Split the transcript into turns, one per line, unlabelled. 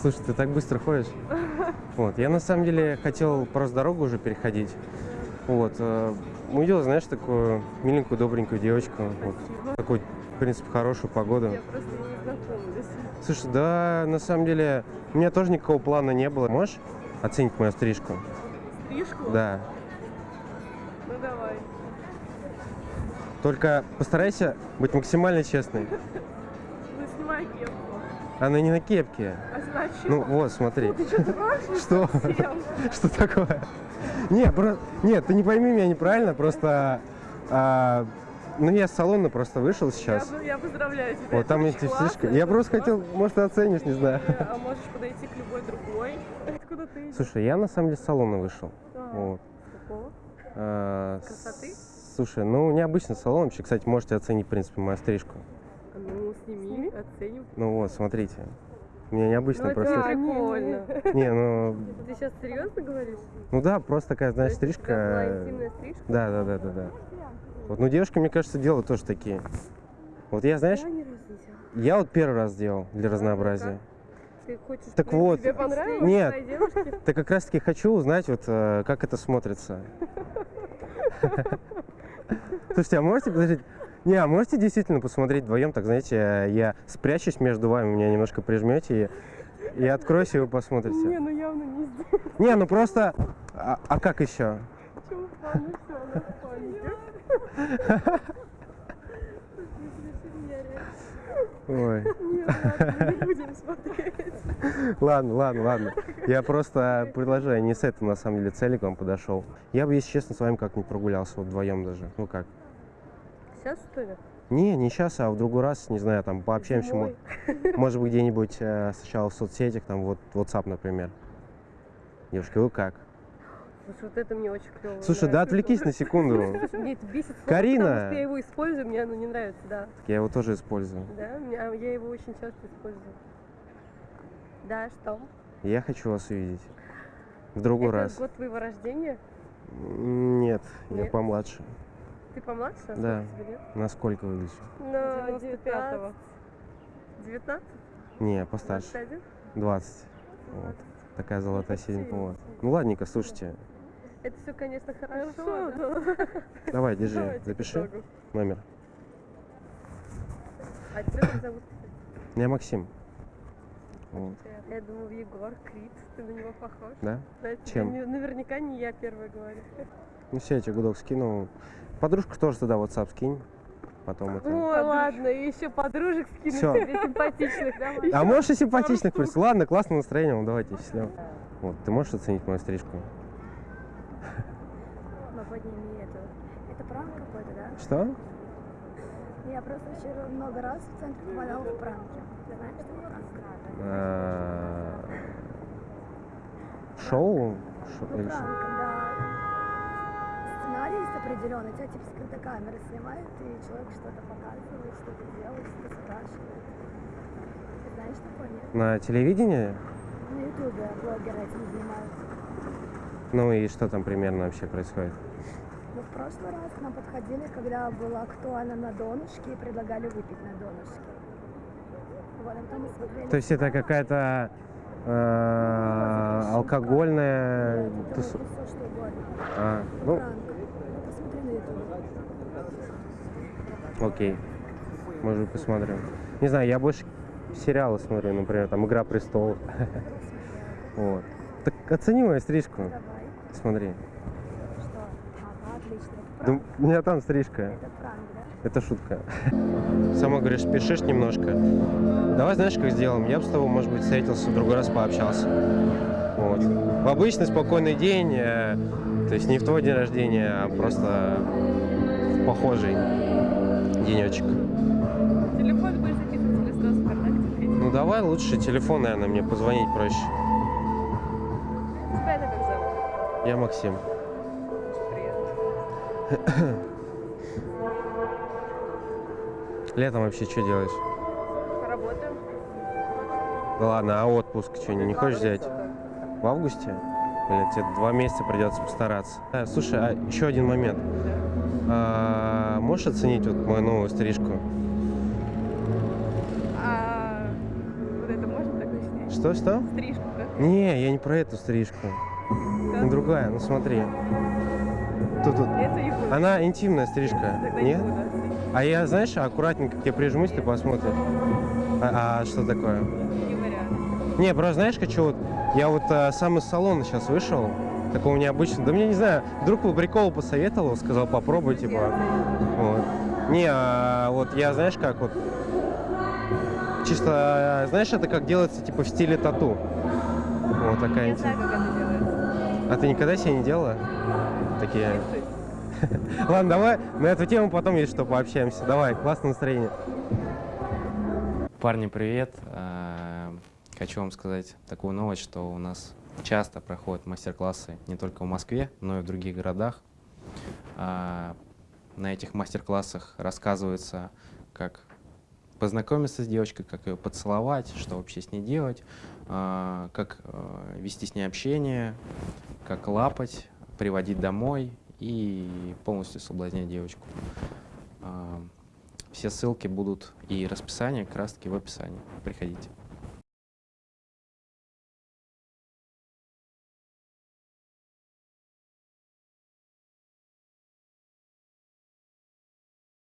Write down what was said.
Слушай, ты так быстро ходишь. Вот, я на самом деле хотел просто дорогу уже переходить. Вот, э, увидел, знаешь, такую миленькую, добренькую девочку. Вот, такую, в принципе, хорошую погоду.
Я просто не знакомлюсь.
Слушай, да, на самом деле, у меня тоже никакого плана не было. Можешь оценить мою стрижку?
Стрижку?
Да.
Ну давай.
Только постарайся быть максимально честной.
Ну снимай кепку.
Она не на кепке.
А значит?
Ну вот, смотри.
Ты что,
Что? такое? Нет, про- нет, ты не пойми меня неправильно, просто... а, ну, я с салона просто вышел сейчас.
Я, я поздравляю тебя.
Вот там слишком...
это
Я просто хотел, может, ты оценишь, не знаю.
А можешь подойти к любой другой. Откуда ты идешь?
Слушай, я на самом деле с салона вышел.
А,
Вот.
какого?
А,
Красоты?
Слушай, ну, необычный салон вообще. Кстати, можете оценить, в принципе, мою стрижку.
Оценим.
Ну вот, смотрите. У меня необычная
Ну, это
просто...
прикольно.
Не, ну...
Ты сейчас серьезно говоришь?
Ну да, просто такая, знаешь,
То тебя была
стрижка...
интимная стрижка?
Да, да, да, да, да. Вот, ну девушки, мне кажется, делают тоже такие. Вот я, знаешь,
Я не
вот первый раз делал для разнообразия.
Ты хочешь,
Так вот.
тебе понравилось
Нет. Так как раз таки хочу узнать, вот э, как это смотрится. Слушайте, а можете подождите? Не, а можете действительно посмотреть вдвоем, так знаете, я спрячусь между вами, меня немножко прижмете и, и откройся, и вы посмотрите.
Не, ну явно не здесь.
Не, ну просто. А, а как еще?
Все, она.
Ой.
Нет, ладно, мы не будем смотреть.
Ладно, ладно, ладно. Я просто предложение не с этой, на самом деле, цели к вам подошел. Я бы, если честно, с вами как-нибудь прогулялся, вот вдвоем даже. Ну как?
Сейчас что ли?
Не, не сейчас, а в другой раз, не знаю, там пообщаемся. мо-
Зимой?
Может быть, где-нибудь э, сначала в соцсетях, там вот WhatsApp, например. Девушка, вы как?
Слушай, вот это мне очень клево.
Слушай, да отвлекись на секунду.
Мне это бесит
Карина!
потому что я его использую, мне оно не нравится, да.
Так я его тоже использую.
Да, а я его очень часто использую. Да, что?
Я хочу вас увидеть. В другой
это
раз.
год твоего рождения?
Нет, я
Нет?
помладше.
Ты помладше?
Да. Насколько выгляжу?
На
95-го.
19?
Не, постарше.
21?
20. Вот. Такая золотая седьмая. Вот. Ну ладненько, слушайте.
Это все, конечно, хорошо.
Хорошо,
да.
Давай, держи,
Давайте
запиши
итогу.
номер.
А тебя как зовут?
Я Максим. Вот.
Я думал, Егор, Крит, ты на него похож.
Да?
Да,
Чем?
не- наверняка не я первая говорю.
Ну все, я тебе гудок скинул. Подружку тоже туда WhatsApp скинь. Потом это.
Ой, ладно, и еще подружек скину тебе симпатичных, давай.
А можешь и симпатичных прийти? Ладно, классное настроение, ну давайте, счастливо. Вот, ты можешь оценить мою стрижку?
Но подними эту. Это пранк какой-то, да?
Что?
Я просто вчера много раз в центре попадала в пранки. Ты знаешь, что это пранк?
А, Шоу?
Ну, сценарий есть определенный, тебя типа скрыта камера снимает, и человек что-то показывает, что-то делает, что-то спрашивает. Ты знаешь такое, нет?
На телевидении?
На ютубе блогеры этим занимаются.
Ну и что там примерно вообще происходит?
Но в прошлый раз к нам подходили, когда было актуально на донышке, и предлагали выпить на донышке. Вот, а потом мы смотрели...
То есть это какая-то э, алкогольная
Нет, это всё, что угодно.
А, Ну,
посмотри на ютубе.
Окей. Может быть, посмотрим. Не знаю, я больше сериалы смотрю, например, там «Игра престолов». Вот. Так оцени мою стрижку. Смотри. Да у меня там стрижка.
Это пранк, да?
Это шутка. Сама говоришь, спешишь немножко. Давай знаешь, как сделаем? Я бы с тобой, может быть, встретился, в другой раз пообщался. Вот. В обычный спокойный день, э, то есть не в твой день рождения, а просто в похожий денечек.
Телефон будешь записывать или сразу ВКонтакте?
Ну давай лучше телефон, наверное, мне позвонить проще.
Тебя это как зовут?
Я Максим. Летом вообще что делаешь?
Поработаем?
Да ладно, а отпуск что, не, не хочешь взять? В августе? Блин, тебе два месяца придется постараться. А, слушай, а еще один момент. А, можешь оценить вот мою новую стрижку?
А вот это можно так начинать?
Что, что?
Стрижку как?
Не, я не про эту стрижку.
Как?
Другая, ну смотри. Тут, тут.
Это.
Она интимная стрижка.
Тогда не
Нет?
буду.
А я, знаешь, аккуратненько к тебе прижмусь, ты посмотришь. А, а что такое?
Не
просто знаешь, хочу вот... Я вот а, сам из салона сейчас вышел. Такого необычного. Да мне не знаю, друг по приколу посоветовал, сказал, попробуй, типа. Вот. Не, а вот я, знаешь, как вот... Чисто, а, знаешь, это как делается, типа, в стиле тату. Вот такая
Я знаю, как это делается.
А ты никогда себе не делала? Такие... Ладно, давай на эту тему потом есть что пообщаемся. Давай, классное настроение.
Парни, привет! Хочу вам сказать такую новость, что у нас часто проходят мастер-классы не только в Москве, но и в других городах. А, На этих мастер-классах рассказывается, как познакомиться с девочкой, как ее поцеловать, что вообще с ней делать, а, как э, вести с ней общение, как лапать, приводить домой и полностью соблазнять девочку. А, Все ссылки будут и расписание как раз таки в описании. Приходите.